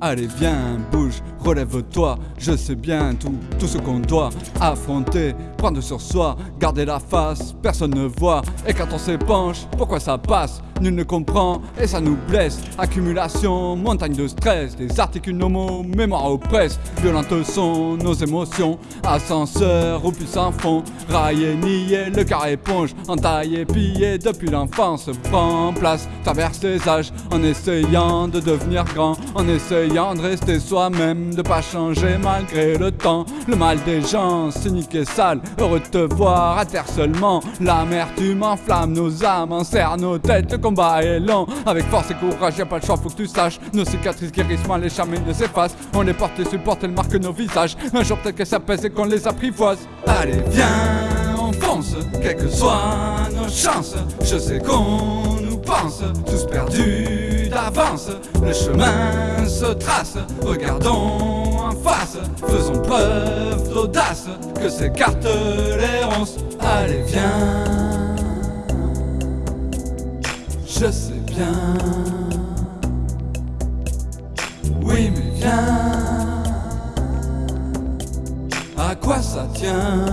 Allez viens, bouge, relève-toi, je sais bien tout, tout ce qu'on doit affronter, prendre sur soi, garder la face, personne ne voit, et quand on s'épanche, pourquoi ça passe? Nul ne comprend et ça nous blesse. Accumulation, montagne de stress, des articles nomos, mémoire oppresse. Violentes sont nos émotions, ascenseur au puissant fond. Raillé, nié, le car éponge, entaillé, pillé depuis l'enfance. Prend place, traverse les âges en essayant de devenir grand, en essayant de rester soi-même, de pas changer malgré le temps. Le mal des gens, cynique et sale, heureux de te voir à terre seulement. L'amertume enflamme nos âmes, enserre nos têtes, le combat est lent. Avec force et courage, y'a pas le choix, faut que tu saches. Nos cicatrices guérissent mal, les charmés ne s'effacent. On les porte et supporte, elles marquent nos visages. Un jour peut-être que ça pèse et qu'on les apprivoise. Allez, viens, on fonce, quelles que soient nos chances. Je sais qu'on nous pense, tous perdus le chemin se trace, regardons en face, faisons preuve d'audace, que s'écartent les ronces, allez viens, je sais bien, oui mais viens, à quoi ça tient?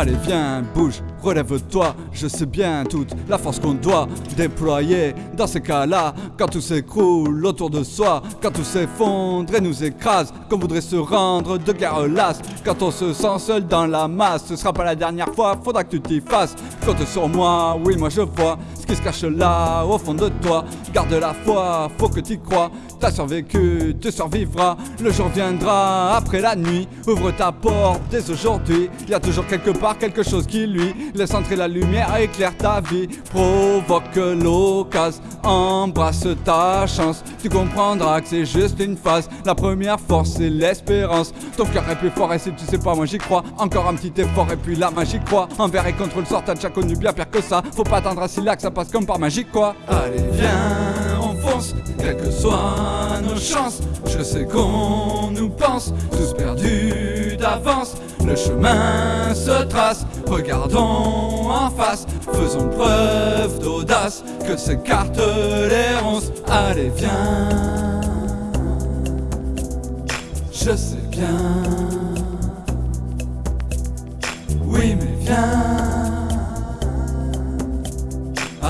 Allez viens, bouge, relève-toi, je sais bien toute la force qu'on doit déployer. Dans ces cas-là, quand tout s'écroule autour de soi, quand tout s'effondre et nous écrase, qu'on voudrait se rendre de guerre lasse, quand on se sent seul dans la masse, ce sera pas la dernière fois, faudra que tu t'y fasses, compte sur moi, oui moi je vois qui se cache là au fond de toi, garde la foi, faut que tu crois, t'as survécu, tu survivras, le jour viendra après la nuit, ouvre ta porte dès aujourd'hui, y a toujours quelque part quelque chose qui lui laisse entrer la lumière, éclaire ta vie, provoque l'occasion, embrasse ta chance. Tu comprendras que c'est juste une phase. La première force, c'est l'espérance. Ton cœur est plus fort et si tu sais pas, moi j'y crois. Encore un petit effort et puis la magie croit. Envers et contre le sort, t'as déjà connu bien pire que ça. Faut pas attendre à si là que ça passe comme par magie quoi. Allez, viens, on fonce, quelles que soient nos chances. Je sais qu'on nous pense, tous perdus d'avance. Le chemin se trace, regardons en face, faisons preuve d'audace, que s'écartent les ronces, allez viens, je sais bien, oui mais viens,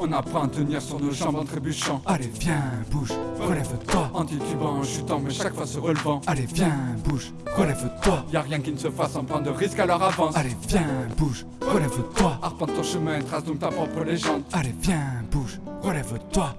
On apprend à tenir sur nos jambes en trébuchant. Allez viens, bouge, relève-toi. En titubant, chutant mais chaque fois se relevant. Allez viens, bouge, relève-toi. Y'a rien qui ne se fasse sans prendre de risque alors avance. Allez viens, bouge, relève-toi. Arpente ton chemin, trace donc ta propre légende. Allez viens, bouge, relève-toi